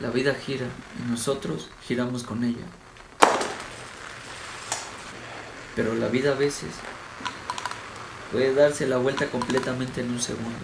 La vida gira y nosotros giramos con ella. Pero la vida a veces puede darse la vuelta completamente en un segundo.